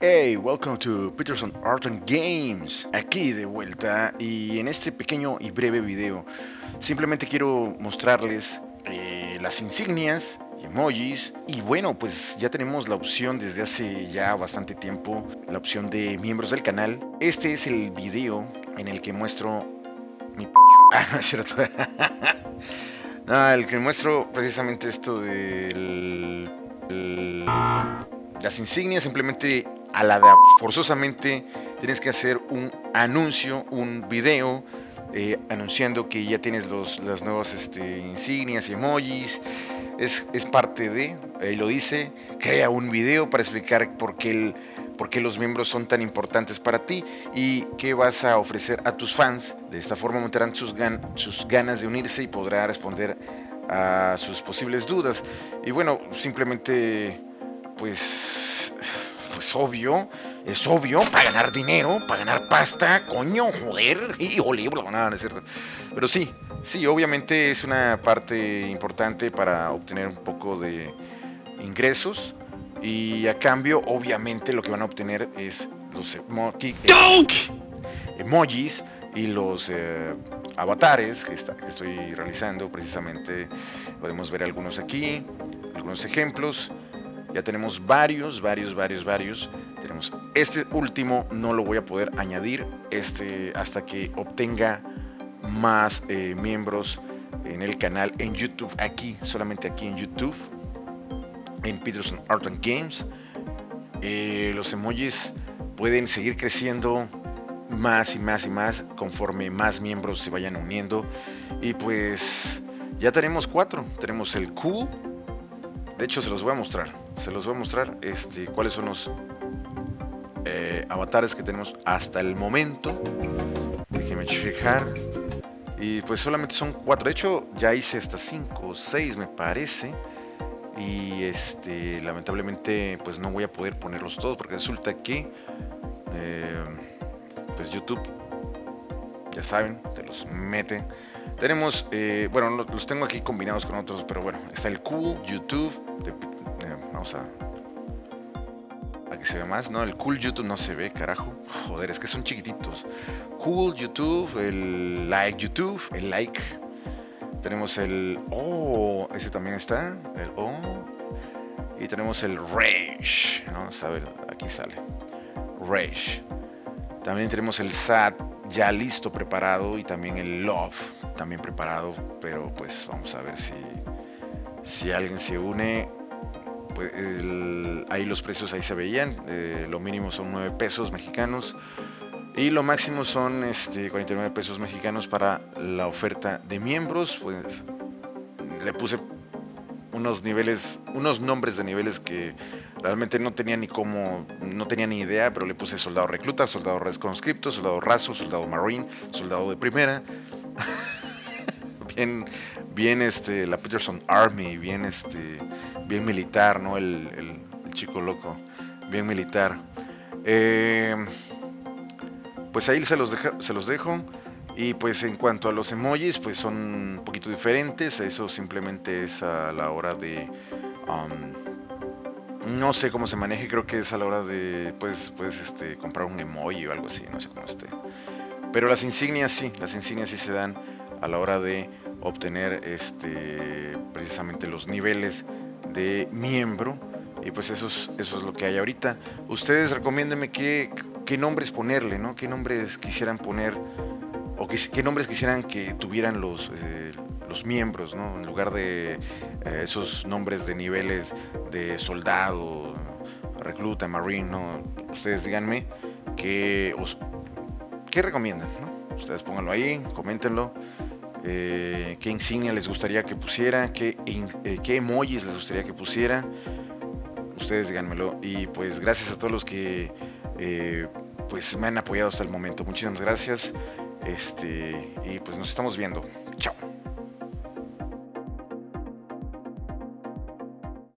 Hey, welcome to Peterson Art and Games. Aquí de vuelta y en este pequeño y breve video simplemente quiero mostrarles eh, las insignias emojis y bueno pues ya tenemos la opción desde hace ya bastante tiempo la opción de miembros del canal. Este es el video en el que muestro mi pecho. Ah, no es cierto. no, el que muestro precisamente esto de las insignias simplemente a la de forzosamente tienes que hacer un anuncio, un video eh, anunciando que ya tienes los, las nuevas este, insignias y emojis. Es, es parte de, ahí lo dice, crea un video para explicar por qué, el, por qué los miembros son tan importantes para ti y qué vas a ofrecer a tus fans. De esta forma aumentarán sus, gan sus ganas de unirse y podrá responder a sus posibles dudas. Y bueno, simplemente pues es obvio, es obvio, para ganar dinero, para ganar pasta, coño, joder, y olibro, nada, no es cierto. Pero sí, sí, obviamente es una parte importante para obtener un poco de ingresos. Y a cambio, obviamente, lo que van a obtener es los emojis y los eh, avatares que, está, que estoy realizando precisamente. Podemos ver algunos aquí, algunos ejemplos. Ya tenemos varios, varios, varios, varios. Tenemos este último, no lo voy a poder añadir este, hasta que obtenga más eh, miembros en el canal en YouTube, aquí, solamente aquí en YouTube, en Peterson Art and Games. Eh, los emojis pueden seguir creciendo más y más y más conforme más miembros se vayan uniendo. Y pues ya tenemos cuatro. Tenemos el cool. De hecho, se los voy a mostrar se los voy a mostrar este, cuáles son los eh, avatares que tenemos hasta el momento. Déjenme checar. Y pues solamente son cuatro. De hecho, ya hice hasta cinco o seis, me parece. Y este, lamentablemente, pues no voy a poder ponerlos todos porque resulta que, eh, pues YouTube, ya saben, te los mete. Tenemos, eh, bueno, los tengo aquí combinados con otros, pero bueno, está el Cool, YouTube, de Vamos a... A se ve más. No, el cool YouTube no se ve, carajo. Joder, es que son chiquititos. Cool YouTube, el like YouTube, el like. Tenemos el... Oh, ese también está. El Oh. Y tenemos el Rage. Vamos a ver, aquí sale. Rage. También tenemos el SAT ya listo, preparado. Y también el Love, también preparado. Pero pues vamos a ver si, si alguien se une pues, ahí los precios ahí se veían, eh, lo mínimo son 9 pesos mexicanos y lo máximo son este, 49 pesos mexicanos para la oferta de miembros, pues le puse unos niveles, unos nombres de niveles que realmente no tenía ni cómo, no tenía ni idea, pero le puse soldado recluta, soldado conscripto, soldado raso, soldado marine, soldado de primera. bien, este, la Peterson Army, bien este, bien militar, ¿no? El, chico loco, bien militar. Eh, pues ahí se los, se los dejo. Y pues en cuanto a los emojis, pues son un poquito diferentes. Eso simplemente es a la hora de... Um, no sé cómo se maneje, creo que es a la hora de... Puedes, puedes este, comprar un emoji o algo así, no sé cómo esté. Pero las insignias sí, las insignias sí se dan a la hora de obtener este, precisamente los niveles de miembro. Y pues eso es, eso es lo que hay ahorita. Ustedes recomiéndenme qué, qué nombres ponerle, ¿no? ¿Qué nombres quisieran poner o qué, qué nombres quisieran que tuvieran los, eh, los miembros, ¿no? En lugar de eh, esos nombres de niveles de soldado, recluta, marine, ¿no? Ustedes díganme qué, os, qué recomiendan, ¿no? Ustedes pónganlo ahí, coméntenlo. Eh, qué insignia les gustaría que pusiera, qué, eh, qué emojis les gustaría que pusiera. Ustedes díganmelo. Y pues gracias a todos los que eh, pues me han apoyado hasta el momento. Muchísimas gracias. Este, y pues nos estamos viendo.